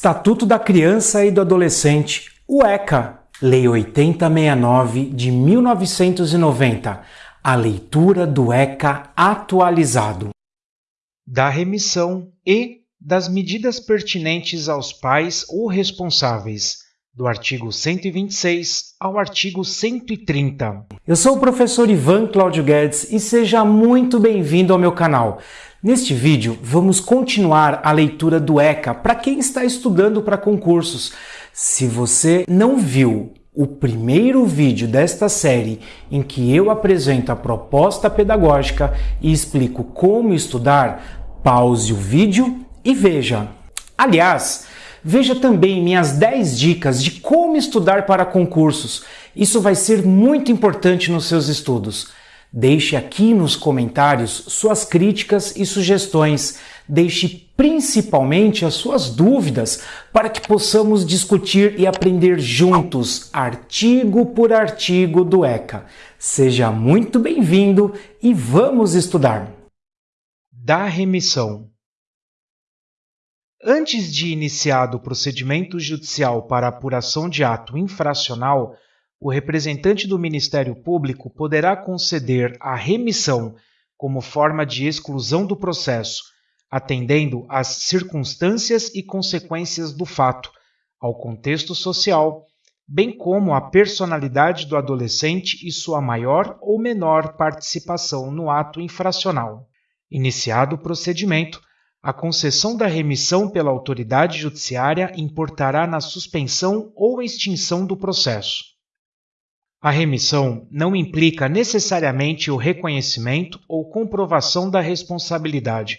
Estatuto da Criança e do Adolescente, o ECA, Lei 8069 de 1990, a leitura do ECA atualizado. Da remissão e das medidas pertinentes aos pais ou responsáveis, do artigo 126 ao artigo 130. Eu sou o professor Ivan Cláudio Guedes e seja muito bem-vindo ao meu canal. Neste vídeo, vamos continuar a leitura do ECA para quem está estudando para concursos. Se você não viu o primeiro vídeo desta série em que eu apresento a proposta pedagógica e explico como estudar, pause o vídeo e veja. Aliás, veja também minhas 10 dicas de como estudar para concursos. Isso vai ser muito importante nos seus estudos. Deixe aqui nos comentários suas críticas e sugestões. Deixe principalmente as suas dúvidas para que possamos discutir e aprender juntos, artigo por artigo do ECA. Seja muito bem-vindo e vamos estudar! Da remissão. Antes de iniciado o procedimento judicial para apuração de ato infracional, o representante do Ministério Público poderá conceder a remissão como forma de exclusão do processo, atendendo às circunstâncias e consequências do fato, ao contexto social, bem como à personalidade do adolescente e sua maior ou menor participação no ato infracional. Iniciado o procedimento, a concessão da remissão pela autoridade judiciária importará na suspensão ou extinção do processo. A remissão não implica necessariamente o reconhecimento ou comprovação da responsabilidade,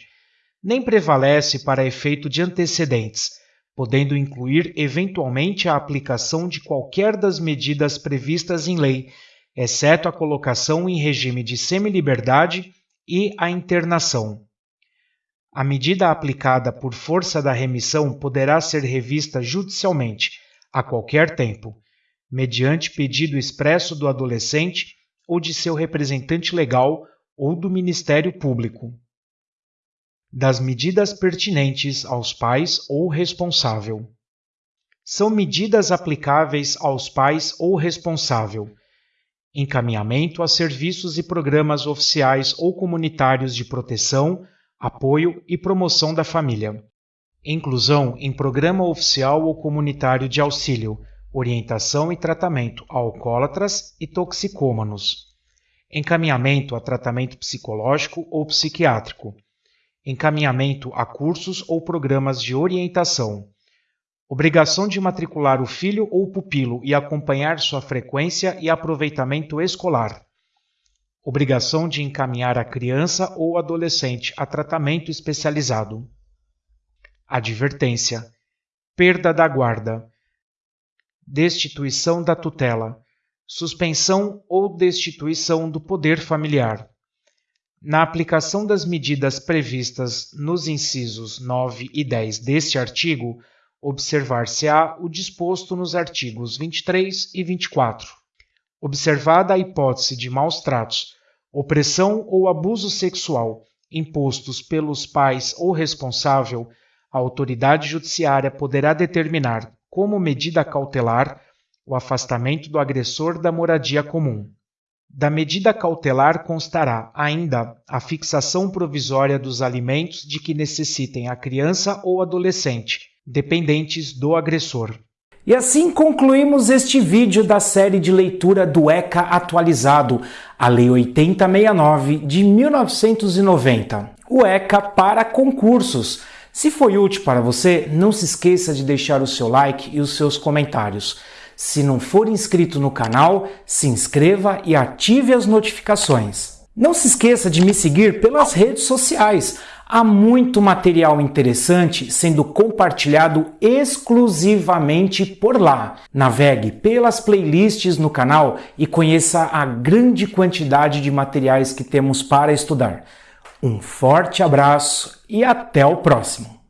nem prevalece para efeito de antecedentes, podendo incluir eventualmente a aplicação de qualquer das medidas previstas em lei, exceto a colocação em regime de semiliberdade e a internação. A medida aplicada por força da remissão poderá ser revista judicialmente, a qualquer tempo mediante pedido expresso do adolescente ou de seu representante legal ou do Ministério Público. Das medidas pertinentes aos pais ou responsável. São medidas aplicáveis aos pais ou responsável. Encaminhamento a serviços e programas oficiais ou comunitários de proteção, apoio e promoção da família. Inclusão em programa oficial ou comunitário de auxílio, orientação e tratamento a alcoólatras e toxicômanos, encaminhamento a tratamento psicológico ou psiquiátrico, encaminhamento a cursos ou programas de orientação, obrigação de matricular o filho ou pupilo e acompanhar sua frequência e aproveitamento escolar, obrigação de encaminhar a criança ou adolescente a tratamento especializado. Advertência: perda da guarda destituição da tutela, suspensão ou destituição do poder familiar. Na aplicação das medidas previstas nos incisos 9 e 10 deste artigo, observar-se-á o disposto nos artigos 23 e 24. Observada a hipótese de maus tratos, opressão ou abuso sexual impostos pelos pais ou responsável, a autoridade judiciária poderá determinar como medida cautelar o afastamento do agressor da moradia comum. Da medida cautelar constará ainda a fixação provisória dos alimentos de que necessitem a criança ou adolescente, dependentes do agressor. E assim concluímos este vídeo da série de leitura do ECA atualizado, a Lei 8069 de 1990, o ECA para concursos. Se foi útil para você, não se esqueça de deixar o seu like e os seus comentários. Se não for inscrito no canal, se inscreva e ative as notificações. Não se esqueça de me seguir pelas redes sociais. Há muito material interessante sendo compartilhado exclusivamente por lá. Navegue pelas playlists no canal e conheça a grande quantidade de materiais que temos para estudar. Um forte abraço e até o próximo!